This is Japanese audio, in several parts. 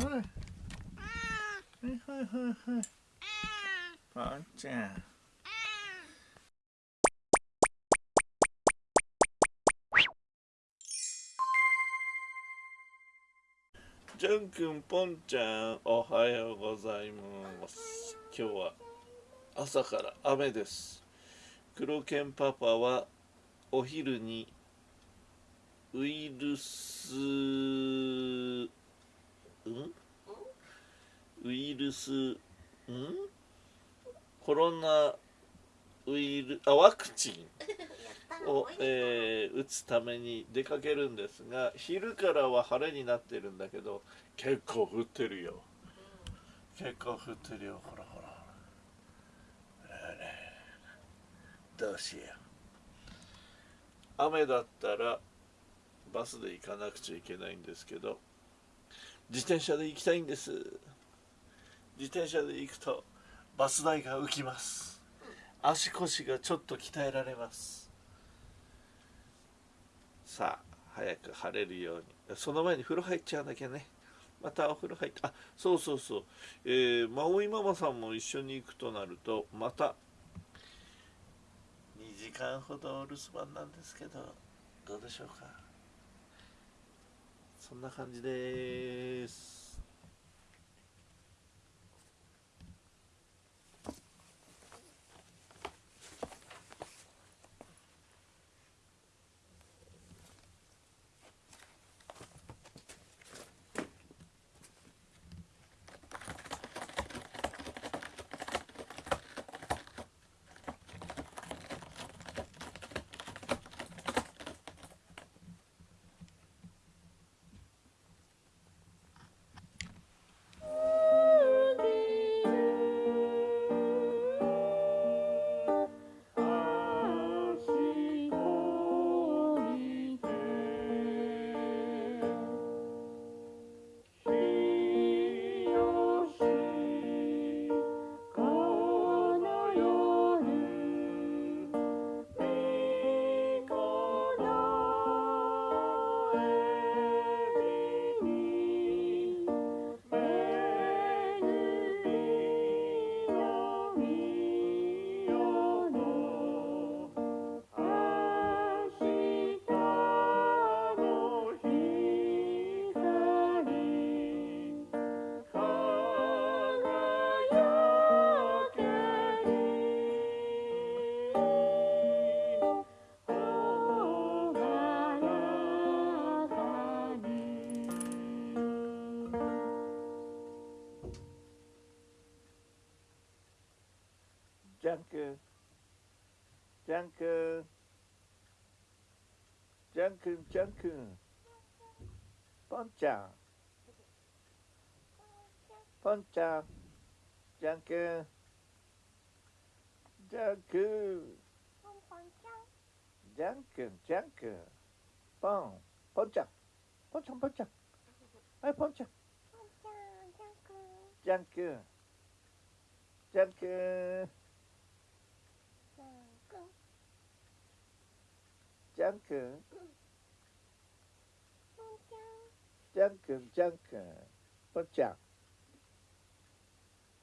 はいはいはい。はいパンちゃんジャン君ポンちゃんおはようござい。ます今日は朝から雨です黒犬パパはお昼にウイルスんウイルスん？コロナウイルあワクチン？を、えー、打つために出かけるんですが昼からは晴れになってるんだけど結構降ってるよ、結構降ってるよ。ほらほら。どうしよう。雨だったらバスで行かなくちゃいけないんですけど自転車で行きたいんです自転車で行くとバス代が浮きます。足腰がちょっと鍛えられます。さあ早く晴れるように。その前に風呂入っちゃわなきゃね。またお風呂入ってあそうそうそう、えー、マオイママさんも一緒に行くとなるとまた2時間ほどお留守番なんですけどどうでしょうか。そんな感じです。ジャン君ジャン君ジャン君ジャン君ポンちゃんポンちゃんジャン君。ジャン君ジャン君ジャちゃんポンちゃん。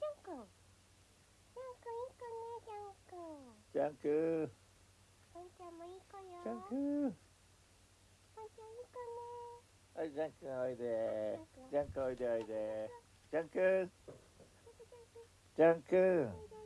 ポンちゃんはいポンちゃんジャン君。ジャン君。ジャン君ジャン君ジャン君。ぽんちゃんジャン君ジャン君はいジャン君。おいでジャン君おいでおいで。ジャン君。ジャン君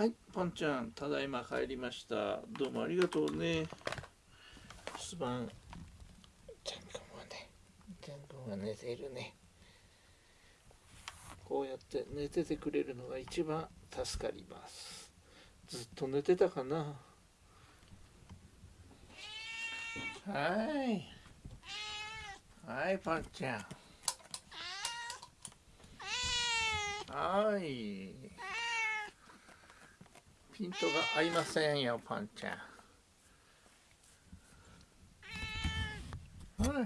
はいポンちゃんただいま帰りました。どうもありがとうね。すまんちゃんくんはねちゃんくんは寝ているね。こうやって寝ててくれるのが一番助かります。ずっと寝てたかな。はい。はいパンちゃん。はい。ピントが合いませんよパンちゃん。はい。はい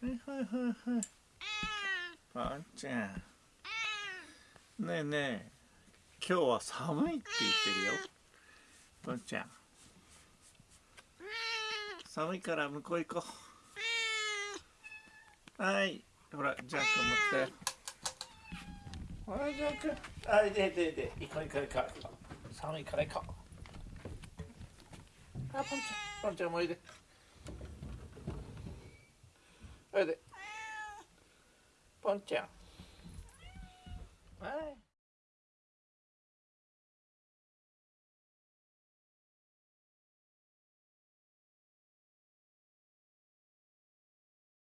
はいはいはい。パンちゃん。ねえねえ。今日は寒いって言ってるよ。パンちゃん。寒いから向こう行こう。はい。ほらジャン君持って。あいジャン君はいででで行こう行こう行こう。寒いから行こう。あポンちゃん。ポンちゃんもおいで。おいで。ポンちゃん。はい。